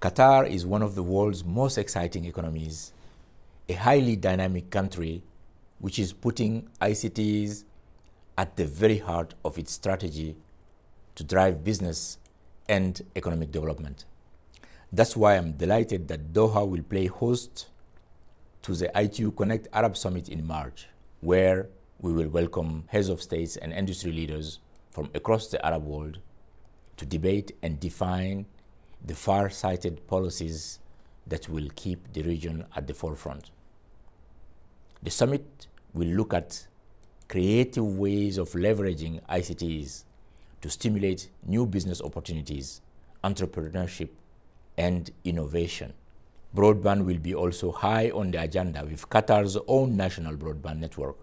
Qatar is one of the world's most exciting economies, a highly dynamic country which is putting ICTs at the very heart of its strategy to drive business and economic development. That's why I'm delighted that Doha will play host to the ITU Connect Arab Summit in March, where we will welcome heads of states and industry leaders from across the Arab world to debate and define the far-sighted policies that will keep the region at the forefront. The summit will look at creative ways of leveraging ICTs to stimulate new business opportunities, entrepreneurship, and innovation. Broadband will be also high on the agenda with Qatar's own national broadband network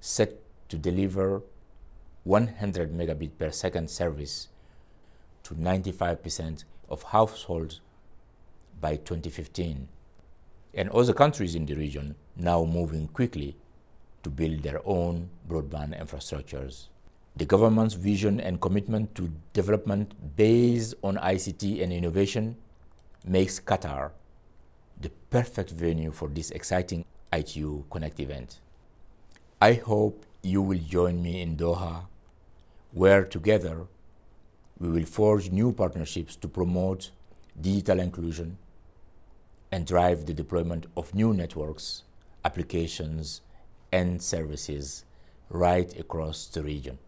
set to deliver 100 megabit per second service to 95% of households by 2015. And other countries in the region now moving quickly to build their own broadband infrastructures. The government's vision and commitment to development based on ICT and innovation makes Qatar the perfect venue for this exciting ITU Connect event. I hope you will join me in Doha, where together we will forge new partnerships to promote digital inclusion and drive the deployment of new networks, applications, and services right across the region.